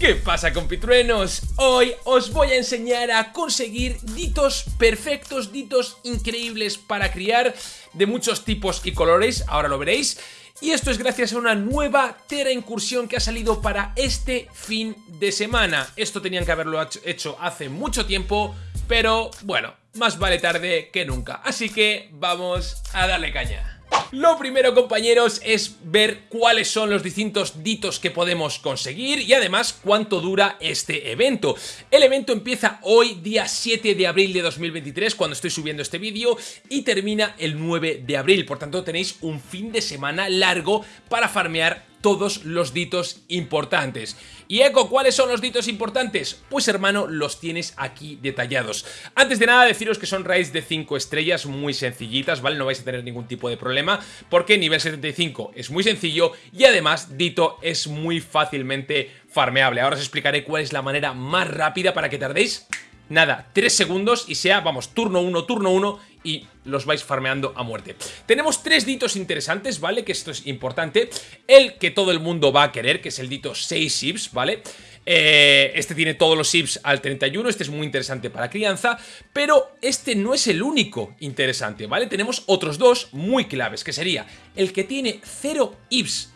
¿Qué pasa compitruenos? Hoy os voy a enseñar a conseguir ditos perfectos, ditos increíbles para criar de muchos tipos y colores, ahora lo veréis. Y esto es gracias a una nueva Tera incursión que ha salido para este fin de semana. Esto tenían que haberlo hecho hace mucho tiempo, pero bueno, más vale tarde que nunca. Así que vamos a darle caña. Lo primero compañeros es ver cuáles son los distintos ditos que podemos conseguir y además cuánto dura este evento. El evento empieza hoy día 7 de abril de 2023 cuando estoy subiendo este vídeo y termina el 9 de abril, por tanto tenéis un fin de semana largo para farmear todos los ditos importantes. Y Eco, ¿cuáles son los ditos importantes? Pues hermano, los tienes aquí detallados. Antes de nada deciros que son raids de 5 estrellas muy sencillitas, ¿vale? No vais a tener ningún tipo de problema porque nivel 75 es muy sencillo y además Dito es muy fácilmente farmeable. Ahora os explicaré cuál es la manera más rápida para que tardéis nada, 3 segundos y sea, vamos, turno 1, turno 1 y los vais farmeando a muerte. Tenemos tres ditos interesantes, ¿vale? Que esto es importante. El que todo el mundo va a querer, que es el dito 6 ships, ¿vale? Eh, este tiene todos los ships al 31, este es muy interesante para crianza, pero este no es el único interesante, ¿vale? Tenemos otros dos muy claves, que sería el que tiene 0 IPs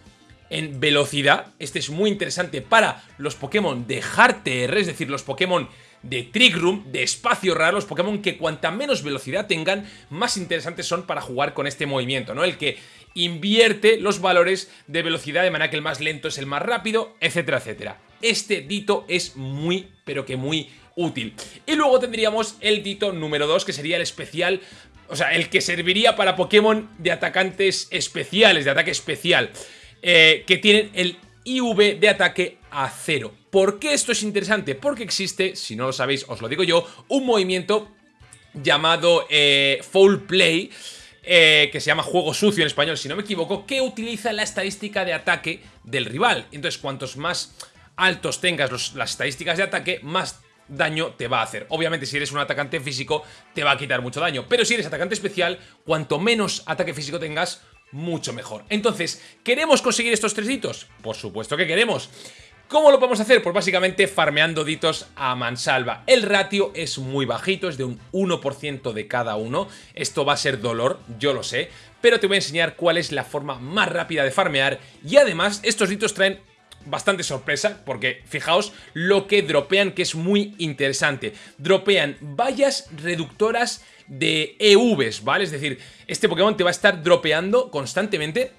en velocidad, este es muy interesante para los Pokémon de Hard TR, es decir, los Pokémon de Trick Room, de espacio raro, los Pokémon que cuanta menos velocidad tengan, más interesantes son para jugar con este movimiento, ¿no? El que invierte los valores de velocidad de manera que el más lento es el más rápido, etcétera, etcétera. Este dito es muy, pero que muy útil. Y luego tendríamos el dito número 2, que sería el especial o sea, el que serviría para Pokémon de atacantes especiales, de ataque especial, eh, que tienen el IV de ataque a cero. ¿Por qué esto es interesante? Porque existe, si no lo sabéis, os lo digo yo, un movimiento llamado eh, Foul Play, eh, que se llama juego sucio en español, si no me equivoco, que utiliza la estadística de ataque del rival. Entonces, cuantos más altos tengas las estadísticas de ataque, más daño te va a hacer. Obviamente si eres un atacante físico te va a quitar mucho daño, pero si eres atacante especial, cuanto menos ataque físico tengas, mucho mejor. Entonces, ¿queremos conseguir estos tres hitos? Por supuesto que queremos. ¿Cómo lo podemos hacer? Pues básicamente farmeando ditos a mansalva. El ratio es muy bajito, es de un 1% de cada uno. Esto va a ser dolor, yo lo sé, pero te voy a enseñar cuál es la forma más rápida de farmear y además estos ditos traen bastante sorpresa porque fijaos lo que dropean que es muy interesante. Dropean vallas reductoras de EVs, ¿vale? Es decir, este Pokémon te va a estar dropeando constantemente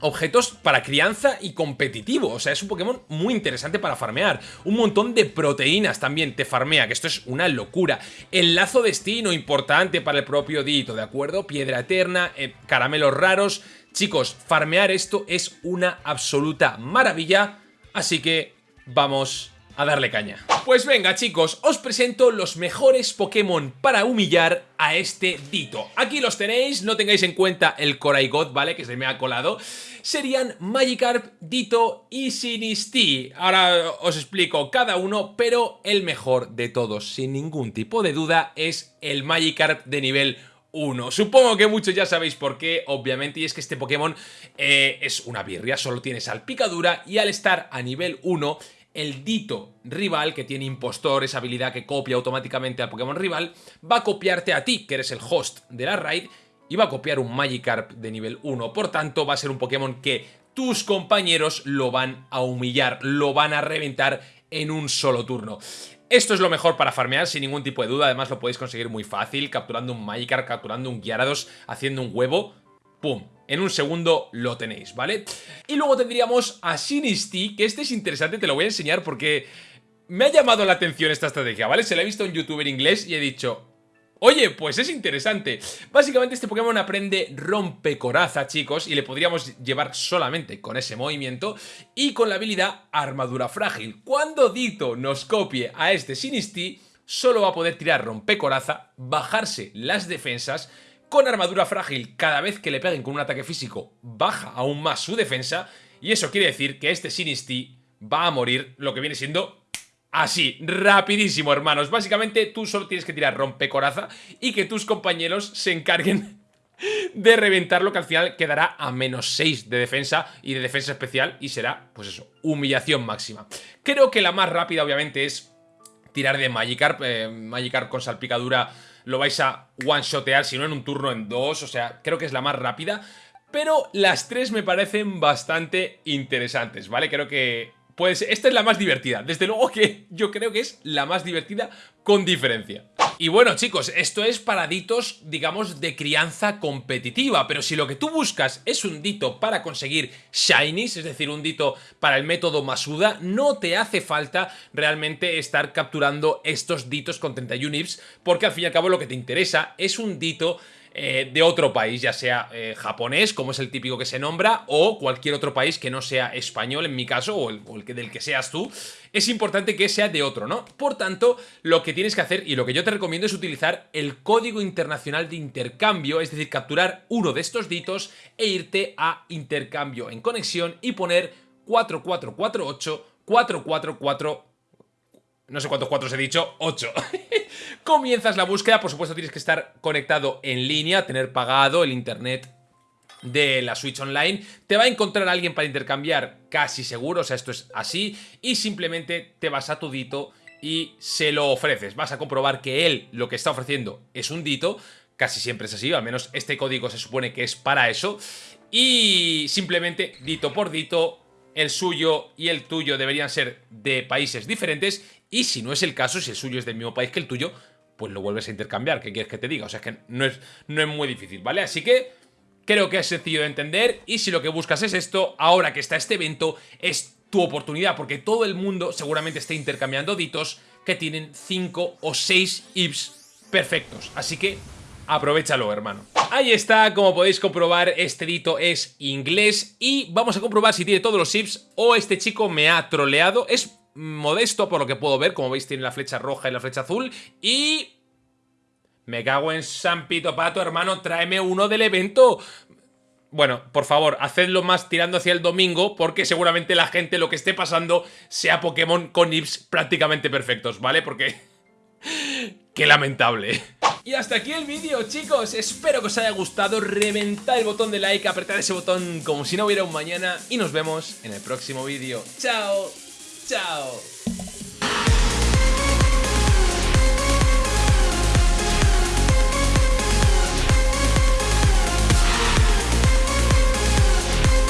objetos para crianza y competitivo. O sea, es un Pokémon muy interesante para farmear. Un montón de proteínas también te farmea, que esto es una locura. El lazo destino, importante para el propio Dito, ¿de acuerdo? Piedra eterna, eh, caramelos raros. Chicos, farmear esto es una absoluta maravilla. Así que vamos a darle caña. Pues venga chicos, os presento los mejores Pokémon para humillar a este Dito. Aquí los tenéis, no tengáis en cuenta el Koraigot, ¿vale? Que se me ha colado. Serían Magikarp, Dito y Sinistea. Ahora os explico cada uno, pero el mejor de todos, sin ningún tipo de duda, es el Magikarp de nivel 1. Supongo que muchos ya sabéis por qué, obviamente, y es que este Pokémon eh, es una birria, solo tiene salpicadura y al estar a nivel 1 el dito rival, que tiene impostor, esa habilidad que copia automáticamente al Pokémon rival, va a copiarte a ti, que eres el host de la raid, y va a copiar un Magikarp de nivel 1. Por tanto, va a ser un Pokémon que tus compañeros lo van a humillar, lo van a reventar en un solo turno. Esto es lo mejor para farmear sin ningún tipo de duda, además lo podéis conseguir muy fácil, capturando un Magikarp, capturando un Gyarados, haciendo un huevo, ¡pum! En un segundo lo tenéis, ¿vale? Y luego tendríamos a Sinisty, que este es interesante, te lo voy a enseñar porque me ha llamado la atención esta estrategia, ¿vale? Se la he visto a un youtuber inglés y he dicho... Oye, pues es interesante. Básicamente este Pokémon aprende rompecoraza, chicos, y le podríamos llevar solamente con ese movimiento y con la habilidad armadura frágil. Cuando Dito nos copie a este Sinisty, solo va a poder tirar rompecoraza, bajarse las defensas con armadura frágil, cada vez que le peguen con un ataque físico, baja aún más su defensa. Y eso quiere decir que este Sinisty va a morir lo que viene siendo así, rapidísimo, hermanos. Básicamente tú solo tienes que tirar rompecoraza y que tus compañeros se encarguen de reventarlo que al final quedará a menos 6 de defensa y de defensa especial y será, pues eso, humillación máxima. Creo que la más rápida obviamente es tirar de Magikarp, eh, Magikarp con salpicadura lo vais a one-shotear, si no en un turno en dos, o sea, creo que es la más rápida. Pero las tres me parecen bastante interesantes, ¿vale? Creo que pues esta es la más divertida. Desde luego que yo creo que es la más divertida con diferencia. Y bueno chicos, esto es para ditos, digamos, de crianza competitiva, pero si lo que tú buscas es un dito para conseguir shinies, es decir, un dito para el método Masuda, no te hace falta realmente estar capturando estos ditos con 31 IPs, porque al fin y al cabo lo que te interesa es un dito eh, de otro país, ya sea eh, japonés, como es el típico que se nombra, o cualquier otro país que no sea español, en mi caso, o el, que, del que seas tú, es importante que sea de otro, ¿no? Por tanto, lo que tienes que hacer, y lo que yo te recomiendo es utilizar el código internacional de intercambio, es decir, capturar uno de estos ditos e irte a intercambio en conexión y poner 4448 444 no sé cuántos cuatro he dicho, 8. Comienzas la búsqueda, por supuesto tienes que estar conectado en línea, tener pagado el internet de la Switch Online, te va a encontrar alguien para intercambiar casi seguro, o sea, esto es así, y simplemente te vas a tu dito y se lo ofreces. Vas a comprobar que él lo que está ofreciendo es un dito, casi siempre es así, al menos este código se supone que es para eso, y simplemente dito por dito, el suyo y el tuyo deberían ser de países diferentes y si no es el caso, si el suyo es del mismo país que el tuyo, pues lo vuelves a intercambiar. ¿Qué quieres que te diga? O sea, es que no es, no es muy difícil, ¿vale? Así que creo que es sencillo de entender y si lo que buscas es esto, ahora que está este evento, es tu oportunidad, porque todo el mundo seguramente está intercambiando ditos que tienen 5 o 6 IPs perfectos. Así que aprovechalo, hermano. Ahí está, como podéis comprobar, este dito es inglés y vamos a comprobar si tiene todos los IPs o este chico me ha troleado. Es modesto por lo que puedo ver, como veis tiene la flecha roja y la flecha azul y... Me cago en San Pito Pato, hermano, tráeme uno del evento. Bueno, por favor, hacedlo más tirando hacia el domingo porque seguramente la gente lo que esté pasando sea Pokémon con IPs prácticamente perfectos, ¿vale? Porque... ¡Qué lamentable! Y hasta aquí el vídeo, chicos. Espero que os haya gustado. Reventad el botón de like, apretad ese botón como si no hubiera un mañana y nos vemos en el próximo vídeo. ¡Chao! Chao.